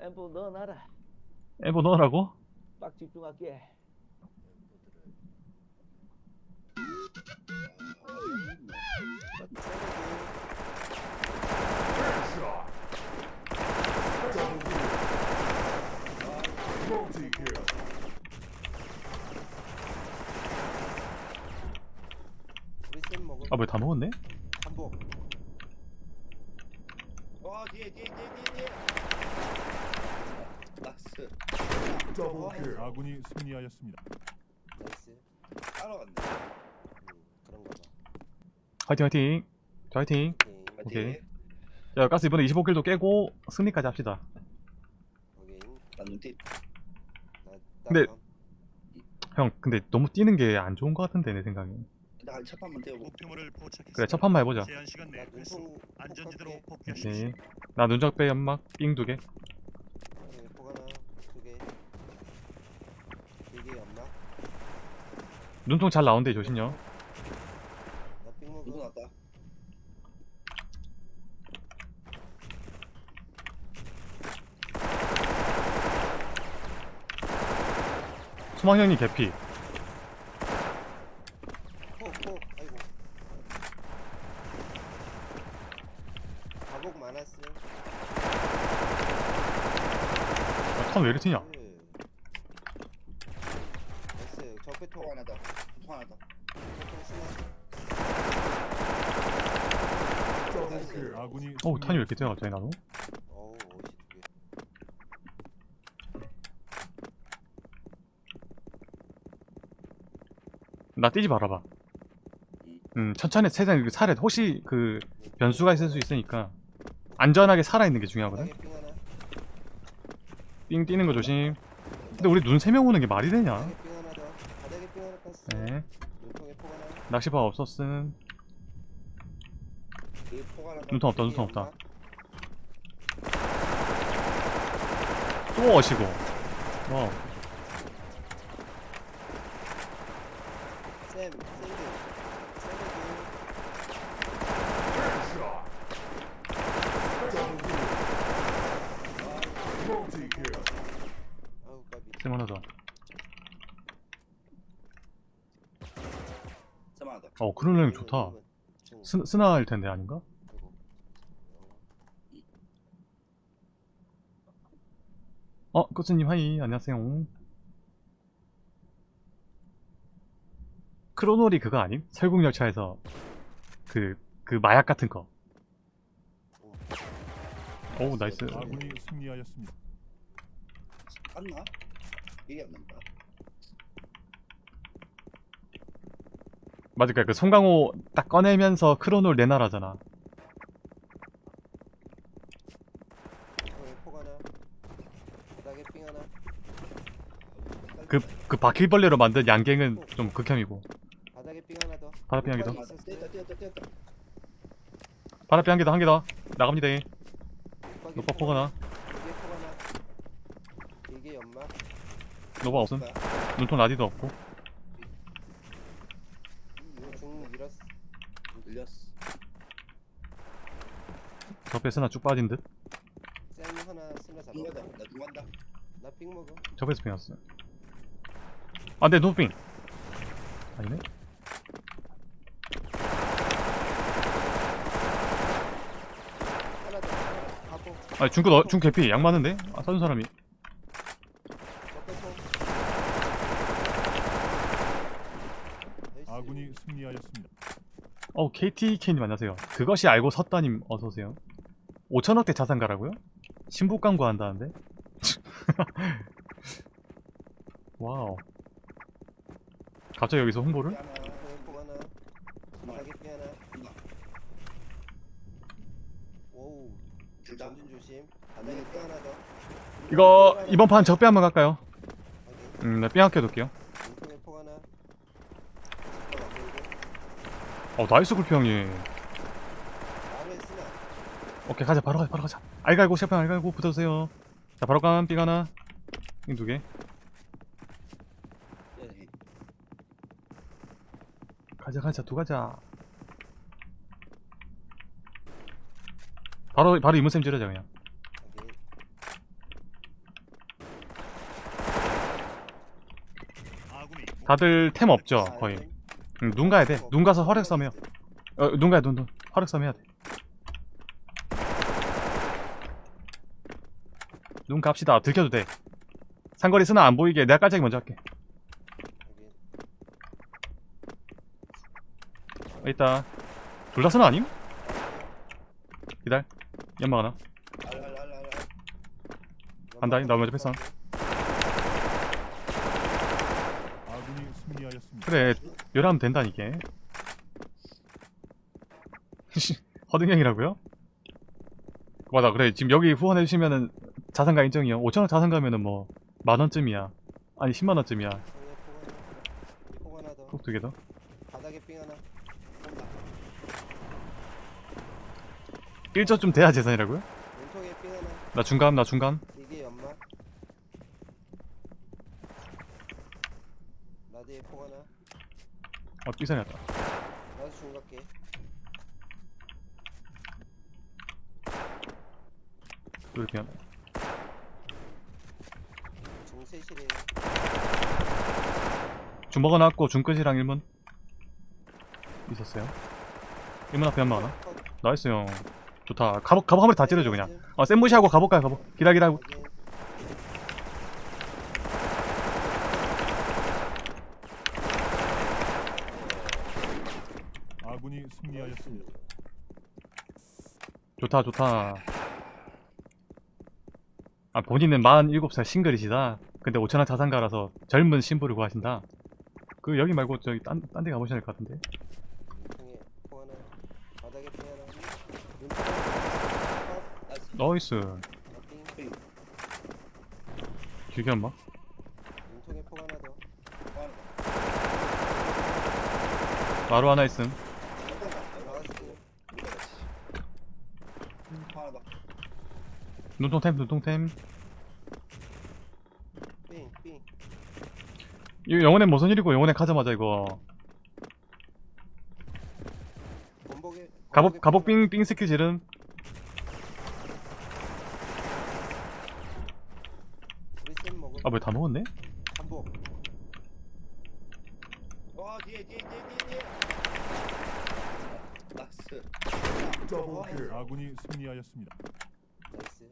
앰프 넣어놔라. 엠버 넣으라고? 빡 집중할게. 아뭐다 먹었네? 한복. 와 뒤에 뒤에 뒤에 뒤에 뒤에. Nice. 와, 아군이 승리하였습니다. Nice. 따라갔네. 음, 그런가 봐. 화이팅 화이팅 자 화이팅 오케이. 오케이. 파이팅. 자 가스 이번에 25킬도 깨고 승리까지 합시다 오케이. 나 눈빛 나, 나 근데-. 형 근데 너무 뛰는 게 안 좋은 것 같은데 내 생각에 나 첫판만 떼고 목표물을 포착했습니다. 그래 첫 판만 해보자 제한 시간 안전지대로. 오케이 나 눈적 빼 연막 삥 두 개 네, 포 하나, 두 개. 이게 없나? 눈통 잘 나온대 조심요 나삥 먹어. 누구 났다 소망 형님 개피. 아이고. 가복 많았어. 아, 턴왜 이렇게 튀냐 나이스. 적배통. 통 하나 더통 하나 더 적배통 스나. 나이스. 아군이 어우 탄이 왜 이렇게 뛰어 갑자기 나도. 나 뛰지 말아봐 음 천천히 세상 살에 혹시 그 변수가 있을 수 있으니까 안전하게 살아있는 게 중요하거든 삥 하나. 삥 뛰는 거 조심 근데 우리 눈 세 명 오는 게 말이 되냐. 네. 낚시바 없었음. 눈통 없다, 눈통 없다. 또 어시고 와우 쌤, 하나 더 쌤 하나 더 어, 그런 형 좋다. 중. 스, 스나일 텐데 아닌가? 어, 코스님 하이 안녕하세요. 크로놀이 그거 아님? 설국열차에서 그, 그 마약 같은 거. 오, nice. 아군이 승리하였습니다. 깠나? 이게 안 난다 맞을까? 그 송강호 딱 꺼내면서 크로놀. 바닥에 삥 하나. 그, 그 바퀴벌레로 만든 양갱은 좀 극혐이고. 바닥에 삥 하나 더. 바닥에 삥 하나 더. 눈방이 아, 있었어요. 뛰었다 뛰었다 뛰었다 바람피 한개 더, 한 개 더. 나갑니다. 노파 포 포가 나. 노바 없음. 눈통 라디도 없고. 이거 중 밀었어. 늘렸어 적배 스나 쭉 빠진 듯. 쌤 하나 쓰나 잡아. 나 중간다 나삥 먹어. 적배스 핑었어. 아, 네, 노빙. 아니네. 하나 더. 하나. 가고. 아, 중급, 어, 중 개피. 양 많은데? 아, 사준 사람이. 아군이 승리하였습니다. 어, KTK님 안녕하세요. 그것이 알고 섰다님 어서오세요. 5천억대 자산가라고요? 신부 광고 한다는데? 와우. 갑자기 여기서 홍보를? 삥 삥. 이거, 이번 판 적배 한번 갈까요? 확인. 음, 나 삥학교 둘게요. 어 나이스 굴피 형님. 오케이 가자. 바로 가자 바로 가자. 알갈고 셰프 알갈고 붙어주세요. 자 바로 간 삐가 하나. 두개. 가자 가자. 두 가자. 바로 바로 이문쌤 찌르자 그냥. 다들 템 없죠 거의? 응, 눈 가야 돼 눈 가서 화력 싸움 해요 어, 눈 가야 눈눈. 화력 싸움 해야 돼 눈 갑시다. 들켜도 돼. 상거리 쓰나 안 보이게 내가 깔짝이 먼저 할게. 여기 있다. 둘 다 쓰나 아님? 기다려. 연막 하나. 간다, 나 먼저 승리하였습니다. 그래 열하면 된다 이게 씨, 허등형이라고요? 맞아 그래 지금 여기 후원해주시면은 자산가 인정이요 5천원 자산가면은 뭐 만원쯤이야 아니 10만원쯤이야 성에 폭 하나 더. 꼭두개 더 바닥에 삥 하나. 온다. 1조쯤 돼야 재산이라고요? 나 중감 나 중감 이게 연막. 라디에 폭 하나. 어 삐선이 왔다. 나도 중갑게. 이렇게 하나 중세실이에요. 중 먹어놨고 중 끝이랑 1문 있었어요. 1문 앞에 한번 하나? 컷. 나이스 형. 좋다. 갑옷 갑옷 한 마리 다 찌르죠 그냥. 어 쌤무시하고 가볼까요 가복 기다 기다 확인. 아군이 승리하였습니다. 좋다 좋다 아 본인은 47살 싱글이시다 근데 5천원 자산가라서 젊은 신부를 구하신다 그 여기 말고 저기 딴 딴 데 가보셔야 될 것 같은데. 나이스. 길게 더. 하나 마루 하나 있음 삥, 삥. 이거 영혼의 무슨 일이고 영혼의 가자마자 이거. 가복 가복 빙빙 스킬 지름 우리 쌤 먹을. 아왜 다 먹었네? 아군이 승리하였습니다. nice.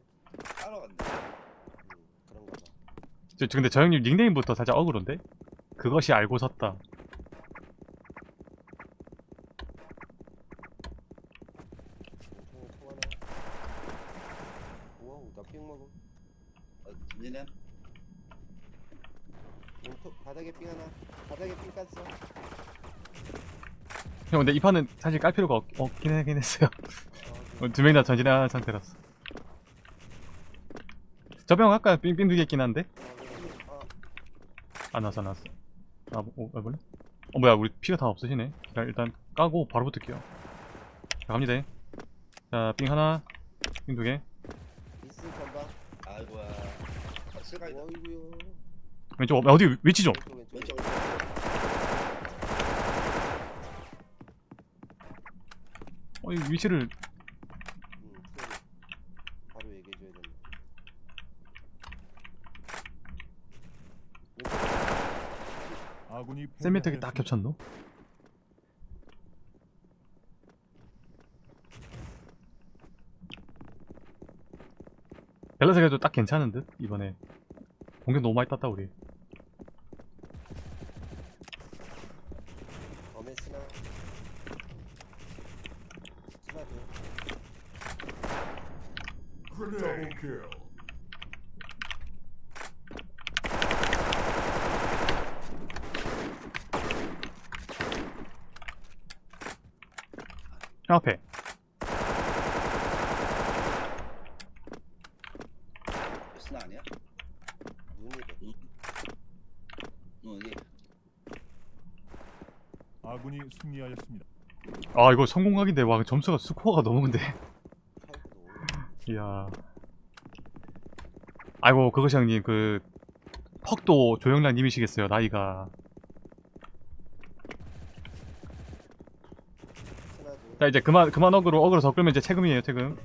따라갔네. 음, 그런가 봐. 저, 저 근데 저 형님 닉네임부터 살짝 억울한데? 그것이 알고 섰다. 형 근데 이 판은 사실 깔 필요가 없, 없긴 하긴 했어요 어, 두명 다 전진한 상태라서 저병 아까 빙빙 두개 있긴 한데 아, 안 나왔어 안 나왔어 아, 뭐, 어, 해볼래? 어 뭐야 우리 피가 다 없으시네 자, 일단 까고 바로 붙을게요 자 갑니다 자빙 하나 빙 두개 미스 전방. 아이고야. 아, 실가이다. 어이구요. 왼쪽 어, 어디 위치 좀 왼쪽 왼쪽. 왼쪽 왼쪽. 어, 이 위치를 음, 소리. 바로 얘기해줘야. 왼쪽. 아군이 세미텍이 딱. 겹쳤노? 밸런스 그래도 딱 괜찮은 듯 이번에. 공격 너무 많이 땄다 우리. 범에 스나. 스나 둘. 형 앞에. 아군이 승리하였습니다. 아 이거 성공각인데 와 점수가 스코어가 너무 근데. 이야 아이고 그것이 형님 그 퍽도 조영란 님이시겠어요 나이가 자 이제 그만 그만 어그로 어그로 더 끌면 이제 채금이에요 채금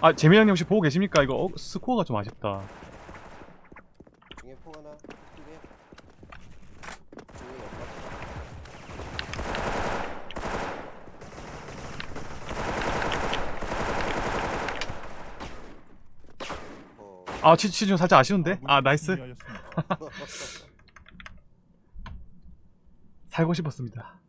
아 재민 형님 혹시 보고 계십니까? 이거 어, 스코어가 좀 아쉽다. 어아 치, 치 좀 살짝 아쉬운데? 아군이 아 nice. 살고 싶었습니다.